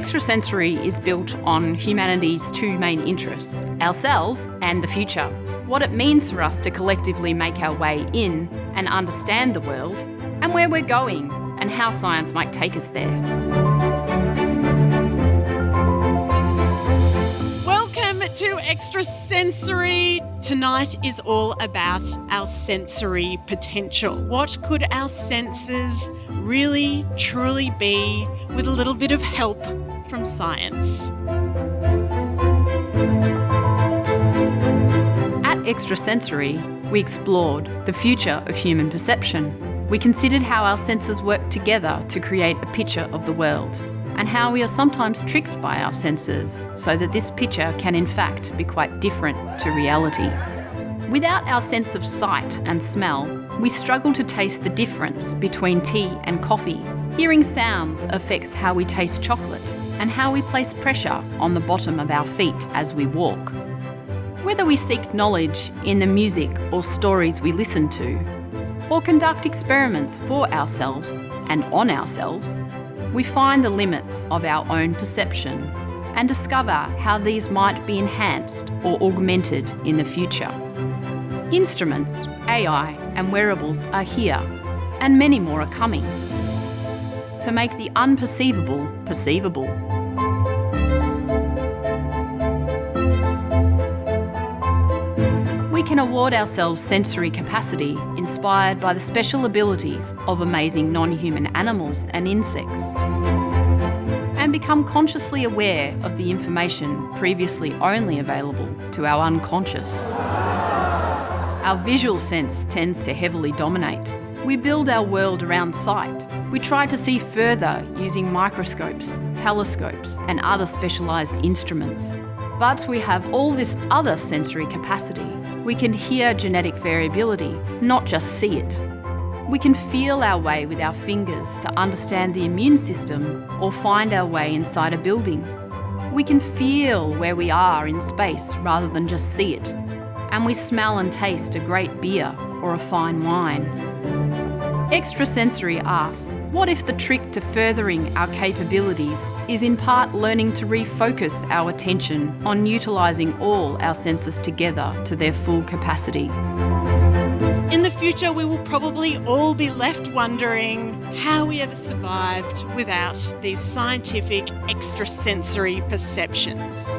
Extrasensory is built on humanity's two main interests, ourselves and the future. What it means for us to collectively make our way in and understand the world, and where we're going, and how science might take us there. To Extrasensory. Tonight is all about our sensory potential. What could our senses really, truly be with a little bit of help from science? At Extrasensory, we explored the future of human perception. We considered how our senses work together to create a picture of the world, and how we are sometimes tricked by our senses so that this picture can in fact be quite different to reality. Without our sense of sight and smell, we struggle to taste the difference between tea and coffee. Hearing sounds affects how we taste chocolate and how we place pressure on the bottom of our feet as we walk. Whether we seek knowledge in the music or stories we listen to, or conduct experiments for ourselves and on ourselves, we find the limits of our own perception and discover how these might be enhanced or augmented in the future. Instruments, AI and wearables are here, and many more are coming, to make the unperceivable perceivable. Can award ourselves sensory capacity inspired by the special abilities of amazing non-human animals and insects and become consciously aware of the information previously only available to our unconscious. Our visual sense tends to heavily dominate. We build our world around sight. We try to see further using microscopes, telescopes and other specialised instruments. But we have all this other sensory capacity. We can hear genetic variability, not just see it. We can feel our way with our fingers to understand the immune system or find our way inside a building. We can feel where we are in space rather than just see it. And we smell and taste a great beer or a fine wine. Extrasensory asks, what if the trick to furthering our capabilities is in part learning to refocus our attention on utilising all our senses together to their full capacity? In the future, we will probably all be left wondering how we ever survived without these scientific extrasensory perceptions.